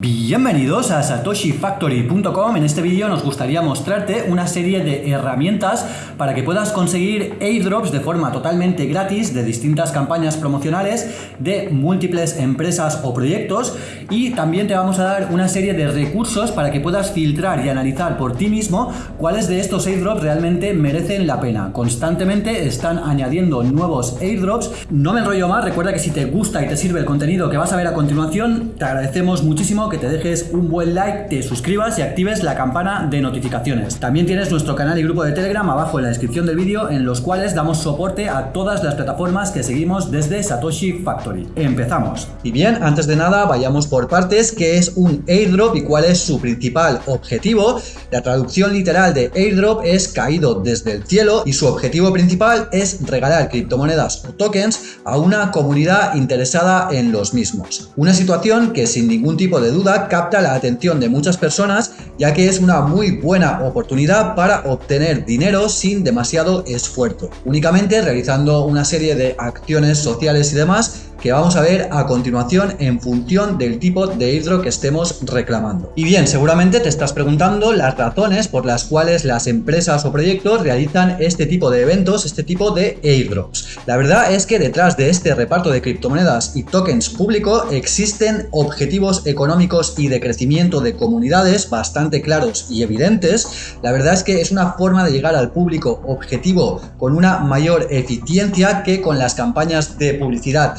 Bienvenidos a satoshifactory.com. En este vídeo nos gustaría mostrarte una serie de herramientas para que puedas conseguir airdrops de forma totalmente gratis de distintas campañas promocionales de múltiples empresas o proyectos y también te vamos a dar una serie de recursos para que puedas filtrar y analizar por ti mismo cuáles de estos airdrops realmente merecen la pena. Constantemente están añadiendo nuevos airdrops. No me enrollo más, recuerda que si te gusta y te sirve el contenido que vas a ver a continuación, te agradecemos muchísimo que te dejes un buen like, te suscribas y actives la campana de notificaciones. También tienes nuestro canal y grupo de Telegram abajo en la descripción del vídeo en los cuales damos soporte a todas las plataformas que seguimos desde Satoshi Factory. Empezamos. Y bien, antes de nada vayamos por partes, ¿qué es un airdrop y cuál es su principal objetivo? La traducción literal de airdrop es caído desde el cielo y su objetivo principal es regalar criptomonedas o tokens a una comunidad interesada en los mismos. Una situación que sin ningún tipo de duda capta la atención de muchas personas ya que es una muy buena oportunidad para obtener dinero sin demasiado esfuerzo, únicamente realizando una serie de acciones sociales y demás que vamos a ver a continuación en función del tipo de airdrop que estemos reclamando. Y bien, seguramente te estás preguntando las razones por las cuales las empresas o proyectos realizan este tipo de eventos, este tipo de airdrops. La verdad es que detrás de este reparto de criptomonedas y tokens público existen objetivos económicos y de crecimiento de comunidades bastante claros y evidentes. La verdad es que es una forma de llegar al público objetivo con una mayor eficiencia que con las campañas de publicidad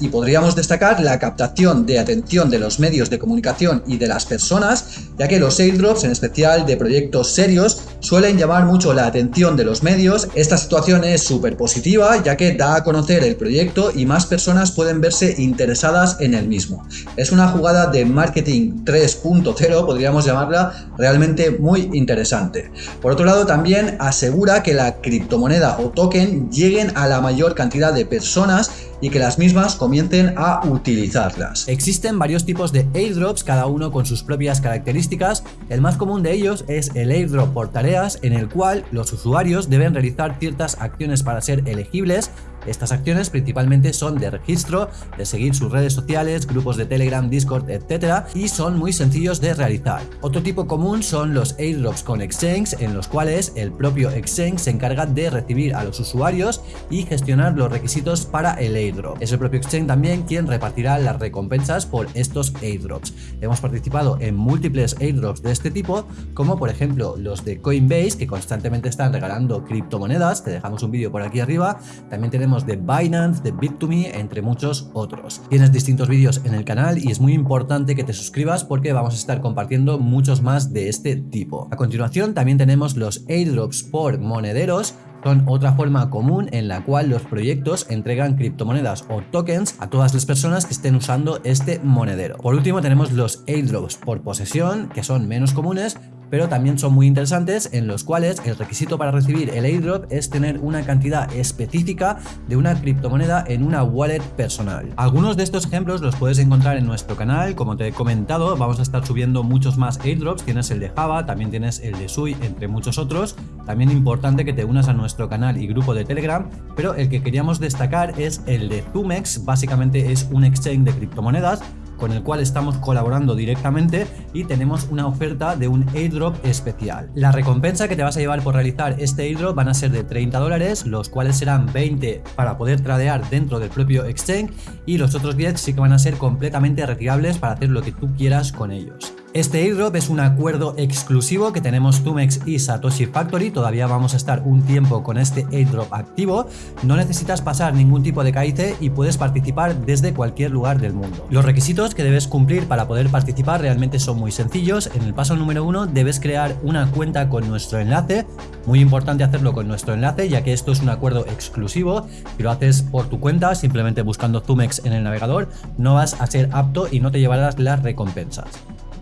y podríamos destacar la captación de atención de los medios de comunicación y de las personas, ya que los airdrops, en especial de proyectos serios, suelen llamar mucho la atención de los medios. Esta situación es súper positiva, ya que da a conocer el proyecto y más personas pueden verse interesadas en el mismo. Es una jugada de marketing 3.0, podríamos llamarla, realmente muy interesante. Por otro lado, también asegura que la criptomoneda o token lleguen a la mayor cantidad de personas y que las mismas comiencen a utilizarlas. Existen varios tipos de airdrops, cada uno con sus propias características. El más común de ellos es el airdrop por tareas, en el cual los usuarios deben realizar ciertas acciones para ser elegibles estas acciones principalmente son de registro, de seguir sus redes sociales, grupos de Telegram, Discord, etc. y son muy sencillos de realizar. Otro tipo común son los airdrops con exchange en los cuales el propio exchange se encarga de recibir a los usuarios y gestionar los requisitos para el airdrop. Es el propio exchange también quien repartirá las recompensas por estos airdrops. Hemos participado en múltiples airdrops de este tipo como por ejemplo los de Coinbase que constantemente están regalando criptomonedas, te dejamos un vídeo por aquí arriba, también tenemos de Binance, de Bit2Me, entre muchos otros. Tienes distintos vídeos en el canal y es muy importante que te suscribas porque vamos a estar compartiendo muchos más de este tipo. A continuación también tenemos los airdrops por monederos son otra forma común en la cual los proyectos entregan criptomonedas o tokens a todas las personas que estén usando este monedero. Por último tenemos los airdrops por posesión, que son menos comunes, pero también son muy interesantes en los cuales el requisito para recibir el airdrop es tener una cantidad específica de una criptomoneda en una wallet personal. Algunos de estos ejemplos los puedes encontrar en nuestro canal, como te he comentado, vamos a estar subiendo muchos más airdrops, tienes el de Java, también tienes el de Sui, entre muchos otros. También importante que te unas a nuestro canal y grupo de Telegram, pero el que queríamos destacar es el de Zumex, básicamente es un exchange de criptomonedas con el cual estamos colaborando directamente y tenemos una oferta de un airdrop especial. La recompensa que te vas a llevar por realizar este airdrop van a ser de 30 dólares, los cuales serán 20 para poder tradear dentro del propio exchange y los otros 10 sí que van a ser completamente retirables para hacer lo que tú quieras con ellos. Este airdrop es un acuerdo exclusivo que tenemos Tumex y Satoshi Factory, todavía vamos a estar un tiempo con este airdrop activo, no necesitas pasar ningún tipo de KIC y puedes participar desde cualquier lugar del mundo. Los requisitos que debes cumplir para poder participar realmente son muy sencillos, en el paso número uno debes crear una cuenta con nuestro enlace, muy importante hacerlo con nuestro enlace ya que esto es un acuerdo exclusivo, si lo haces por tu cuenta simplemente buscando Tumex en el navegador no vas a ser apto y no te llevarás las recompensas.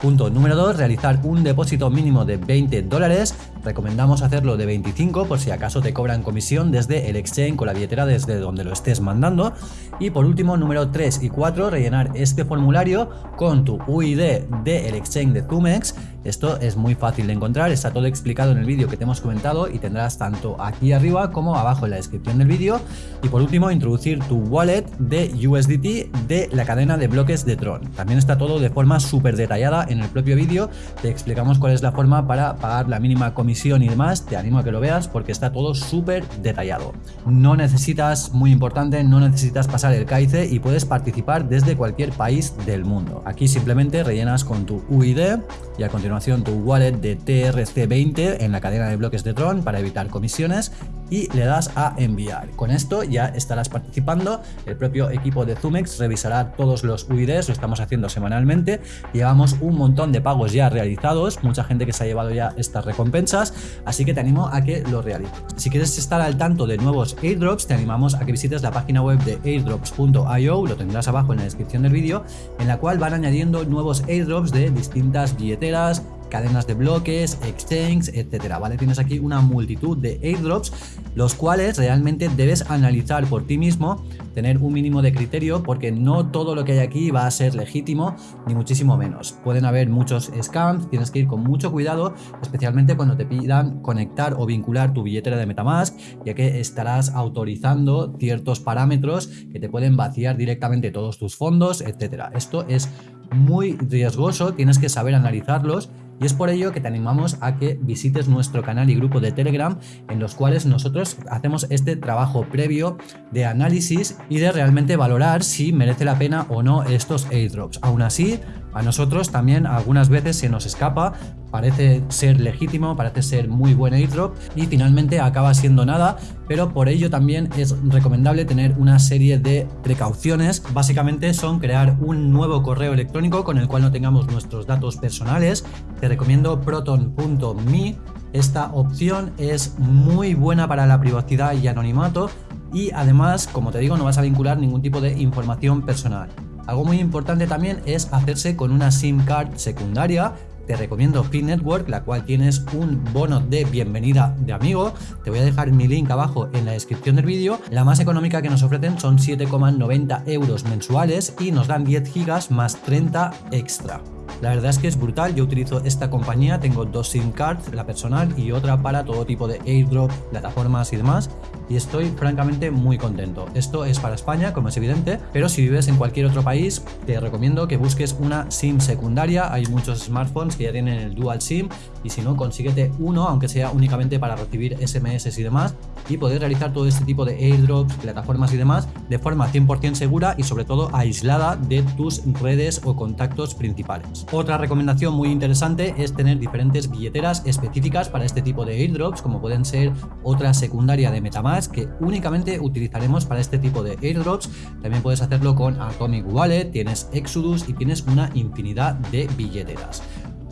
Punto número 2, realizar un depósito mínimo de 20 dólares. Recomendamos hacerlo de 25 por si acaso te cobran comisión desde el exchange con la billetera desde donde lo estés mandando. Y por último, número 3 y 4, rellenar este formulario con tu UID del exchange de Tumex Esto es muy fácil de encontrar, está todo explicado en el vídeo que te hemos comentado y tendrás tanto aquí arriba como abajo en la descripción del vídeo. Y por último, introducir tu wallet de USDT de la cadena de bloques de Tron. También está todo de forma súper detallada en el propio vídeo, te explicamos cuál es la forma para pagar la mínima comisión y demás, te animo a que lo veas porque está todo súper detallado. No necesitas, muy importante, no necesitas pasar el CAICE y puedes participar desde cualquier país del mundo. Aquí simplemente rellenas con tu UID y a continuación tu wallet de TRC20 en la cadena de bloques de Tron para evitar comisiones y le das a enviar. Con esto ya estarás participando, el propio equipo de Zumex revisará todos los UIDs, lo estamos haciendo semanalmente, llevamos un montón de pagos ya realizados, mucha gente que se ha llevado ya estas recompensas, así que te animo a que lo realices. Si quieres estar al tanto de nuevos airdrops, te animamos a que visites la página web de airdrops.io, lo tendrás abajo en la descripción del vídeo, en la cual van añadiendo nuevos airdrops de distintas billeteras, cadenas de bloques, exchanges, etcétera, ¿vale? Tienes aquí una multitud de airdrops, los cuales realmente debes analizar por ti mismo, tener un mínimo de criterio, porque no todo lo que hay aquí va a ser legítimo, ni muchísimo menos. Pueden haber muchos scams, tienes que ir con mucho cuidado, especialmente cuando te pidan conectar o vincular tu billetera de Metamask, ya que estarás autorizando ciertos parámetros que te pueden vaciar directamente todos tus fondos, etcétera. Esto es muy riesgoso, tienes que saber analizarlos y es por ello que te animamos a que visites nuestro canal y grupo de Telegram en los cuales nosotros hacemos este trabajo previo de análisis y de realmente valorar si merece la pena o no estos airdrops. Aún así, a nosotros también algunas veces se nos escapa, parece ser legítimo, parece ser muy buen airdrop y finalmente acaba siendo nada, pero por ello también es recomendable tener una serie de precauciones. Básicamente son crear un nuevo correo electrónico con el cual no tengamos nuestros datos personales. Te recomiendo proton.me. Esta opción es muy buena para la privacidad y anonimato y además, como te digo, no vas a vincular ningún tipo de información personal. Algo muy importante también es hacerse con una SIM card secundaria te recomiendo Fin Network, la cual tienes un bono de bienvenida de amigo. Te voy a dejar mi link abajo en la descripción del vídeo. La más económica que nos ofrecen son 7,90 euros mensuales y nos dan 10 gigas más 30 extra. La verdad es que es brutal, yo utilizo esta compañía, tengo dos SIM cards, la personal y otra para todo tipo de airdrop, plataformas y demás y estoy francamente muy contento. Esto es para España, como es evidente, pero si vives en cualquier otro país, te recomiendo que busques una SIM secundaria. Hay muchos smartphones que ya tienen el dual SIM y si no, consíguete uno, aunque sea únicamente para recibir SMS y demás, y poder realizar todo este tipo de airdrops, plataformas y demás de forma 100% segura y sobre todo aislada de tus redes o contactos principales. Otra recomendación muy interesante es tener diferentes billeteras específicas para este tipo de airdrops, como pueden ser otra secundaria de Metamask que únicamente utilizaremos para este tipo de airdrops. También puedes hacerlo con Atomic Wallet, tienes Exodus y tienes una infinidad de billeteras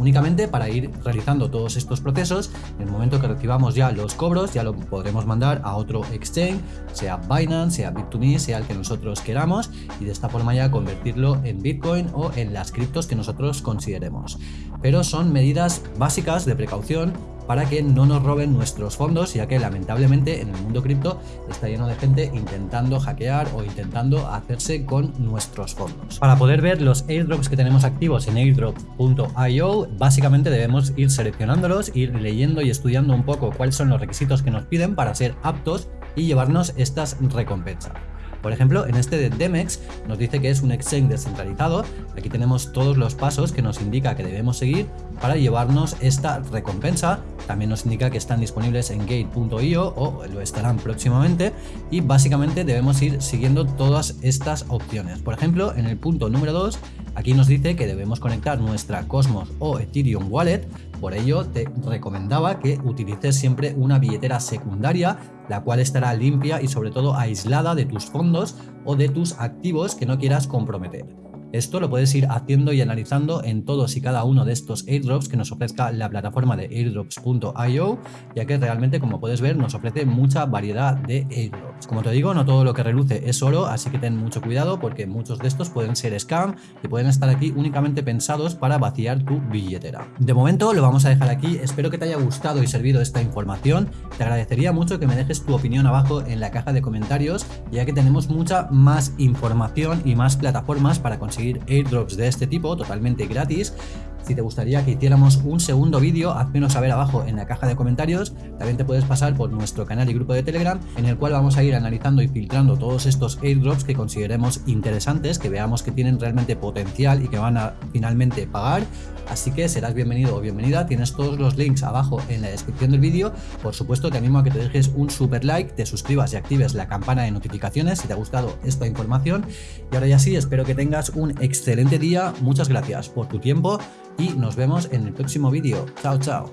únicamente para ir realizando todos estos procesos. En el momento que recibamos ya los cobros, ya lo podremos mandar a otro exchange, sea Binance, sea Bit2Me, sea el que nosotros queramos, y de esta forma ya convertirlo en Bitcoin o en las criptos que nosotros consideremos. Pero son medidas básicas de precaución para que no nos roben nuestros fondos, ya que lamentablemente en el mundo cripto está lleno de gente intentando hackear o intentando hacerse con nuestros fondos. Para poder ver los airdrops que tenemos activos en airdrop.io, básicamente debemos ir seleccionándolos, ir leyendo y estudiando un poco cuáles son los requisitos que nos piden para ser aptos y llevarnos estas recompensas. Por ejemplo, en este de Demex nos dice que es un exchange descentralizado. Aquí tenemos todos los pasos que nos indica que debemos seguir para llevarnos esta recompensa. También nos indica que están disponibles en gate.io o lo estarán próximamente y básicamente debemos ir siguiendo todas estas opciones. Por ejemplo, en el punto número 2, aquí nos dice que debemos conectar nuestra Cosmos o Ethereum Wallet por ello te recomendaba que utilices siempre una billetera secundaria, la cual estará limpia y sobre todo aislada de tus fondos o de tus activos que no quieras comprometer. Esto lo puedes ir haciendo y analizando en todos y cada uno de estos airdrops que nos ofrezca la plataforma de airdrops.io, ya que realmente como puedes ver nos ofrece mucha variedad de airdrops. Como te digo, no todo lo que reluce es oro, así que ten mucho cuidado porque muchos de estos pueden ser scam y pueden estar aquí únicamente pensados para vaciar tu billetera. De momento lo vamos a dejar aquí, espero que te haya gustado y servido esta información, te agradecería mucho que me dejes tu opinión abajo en la caja de comentarios, ya que tenemos mucha más información y más plataformas para conseguir airdrops de este tipo totalmente gratis Si te gustaría que hiciéramos un segundo vídeo, házmenos saber abajo en la caja de comentarios. También te puedes pasar por nuestro canal y grupo de Telegram, en el cual vamos a ir analizando y filtrando todos estos airdrops que consideremos interesantes, que veamos que tienen realmente potencial y que van a finalmente pagar. Así que serás bienvenido o bienvenida. Tienes todos los links abajo en la descripción del vídeo. Por supuesto, te animo a que te dejes un super like, te suscribas y actives la campana de notificaciones si te ha gustado esta información. Y ahora ya sí, espero que tengas un excelente día. Muchas gracias por tu tiempo y nos vemos en el próximo vídeo. Chao, chao.